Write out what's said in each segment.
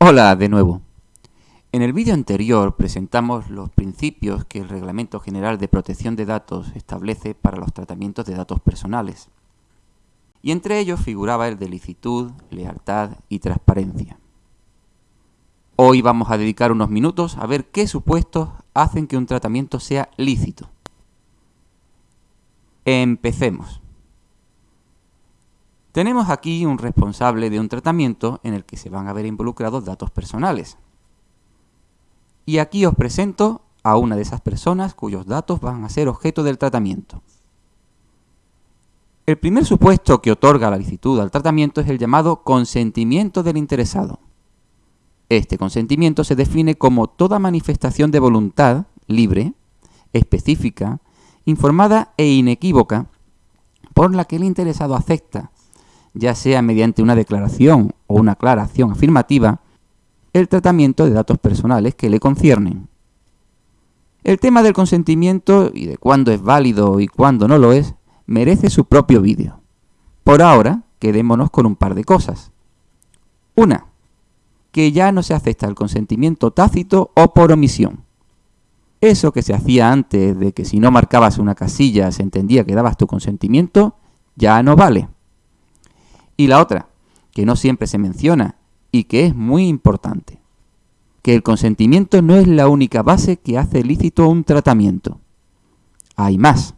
Hola de nuevo. En el vídeo anterior presentamos los principios que el Reglamento General de Protección de Datos establece para los tratamientos de datos personales. Y entre ellos figuraba el de licitud, lealtad y transparencia. Hoy vamos a dedicar unos minutos a ver qué supuestos hacen que un tratamiento sea lícito. Empecemos. Tenemos aquí un responsable de un tratamiento en el que se van a ver involucrados datos personales. Y aquí os presento a una de esas personas cuyos datos van a ser objeto del tratamiento. El primer supuesto que otorga la licitud al tratamiento es el llamado consentimiento del interesado. Este consentimiento se define como toda manifestación de voluntad libre, específica, informada e inequívoca por la que el interesado acepta ya sea mediante una declaración o una aclaración afirmativa, el tratamiento de datos personales que le conciernen. El tema del consentimiento y de cuándo es válido y cuándo no lo es, merece su propio vídeo. Por ahora, quedémonos con un par de cosas. Una, que ya no se acepta el consentimiento tácito o por omisión. Eso que se hacía antes de que si no marcabas una casilla se entendía que dabas tu consentimiento, ya no vale. Y la otra, que no siempre se menciona y que es muy importante, que el consentimiento no es la única base que hace lícito un tratamiento. Hay más.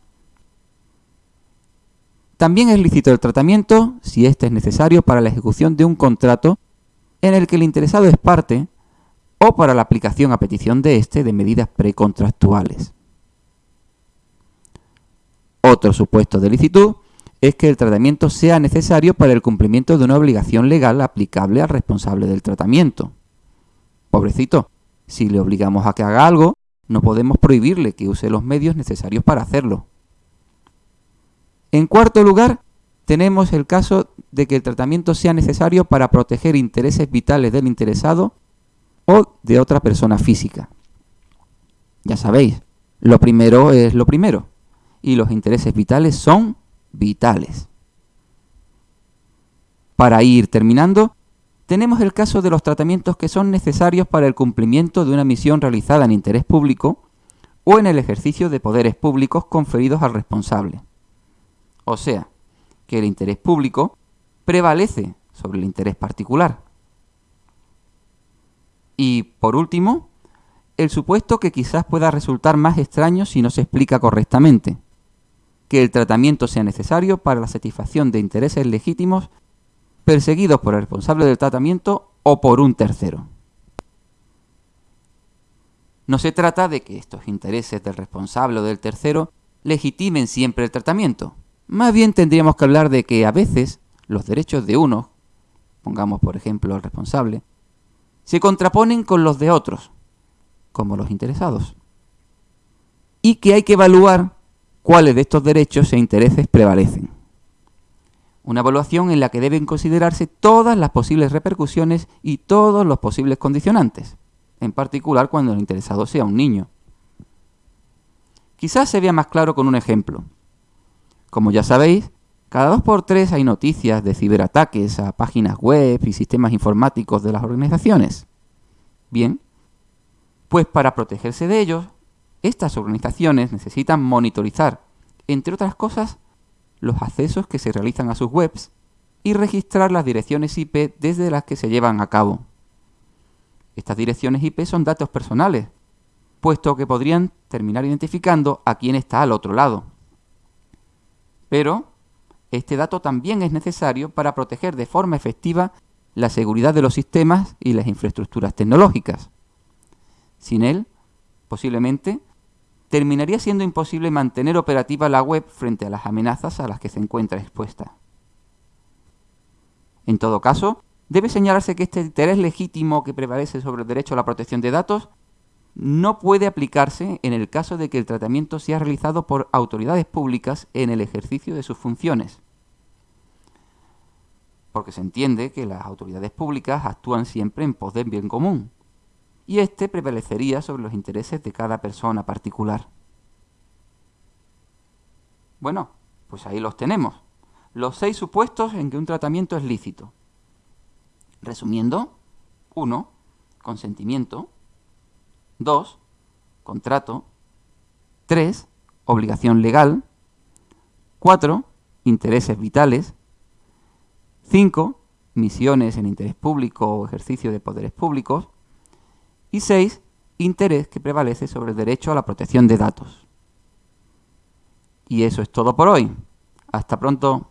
También es lícito el tratamiento si éste es necesario para la ejecución de un contrato en el que el interesado es parte o para la aplicación a petición de éste de medidas precontractuales. Otro supuesto de licitud es que el tratamiento sea necesario para el cumplimiento de una obligación legal aplicable al responsable del tratamiento. Pobrecito, si le obligamos a que haga algo, no podemos prohibirle que use los medios necesarios para hacerlo. En cuarto lugar, tenemos el caso de que el tratamiento sea necesario para proteger intereses vitales del interesado o de otra persona física. Ya sabéis, lo primero es lo primero, y los intereses vitales son vitales. Para ir terminando, tenemos el caso de los tratamientos que son necesarios para el cumplimiento de una misión realizada en interés público o en el ejercicio de poderes públicos conferidos al responsable. O sea, que el interés público prevalece sobre el interés particular. Y, por último, el supuesto que quizás pueda resultar más extraño si no se explica correctamente que el tratamiento sea necesario para la satisfacción de intereses legítimos perseguidos por el responsable del tratamiento o por un tercero. No se trata de que estos intereses del responsable o del tercero legitimen siempre el tratamiento. Más bien tendríamos que hablar de que a veces los derechos de uno, pongamos por ejemplo el responsable, se contraponen con los de otros, como los interesados. Y que hay que evaluar cuáles de estos derechos e intereses prevalecen. Una evaluación en la que deben considerarse todas las posibles repercusiones y todos los posibles condicionantes, en particular cuando el interesado sea un niño. Quizás se vea más claro con un ejemplo. Como ya sabéis, cada dos por tres hay noticias de ciberataques a páginas web y sistemas informáticos de las organizaciones. Bien, pues para protegerse de ellos, estas organizaciones necesitan monitorizar, entre otras cosas, los accesos que se realizan a sus webs y registrar las direcciones IP desde las que se llevan a cabo. Estas direcciones IP son datos personales, puesto que podrían terminar identificando a quién está al otro lado. Pero este dato también es necesario para proteger de forma efectiva la seguridad de los sistemas y las infraestructuras tecnológicas. Sin él, posiblemente, terminaría siendo imposible mantener operativa la web frente a las amenazas a las que se encuentra expuesta. En todo caso, debe señalarse que este interés legítimo que prevalece sobre el derecho a la protección de datos no puede aplicarse en el caso de que el tratamiento sea realizado por autoridades públicas en el ejercicio de sus funciones. Porque se entiende que las autoridades públicas actúan siempre en pos del bien común, y este prevalecería sobre los intereses de cada persona particular. Bueno, pues ahí los tenemos. Los seis supuestos en que un tratamiento es lícito. Resumiendo, 1. Consentimiento. 2. Contrato. 3. Obligación legal. 4. Intereses vitales. 5. Misiones en interés público o ejercicio de poderes públicos. Y 6. Interés que prevalece sobre el derecho a la protección de datos. Y eso es todo por hoy. Hasta pronto.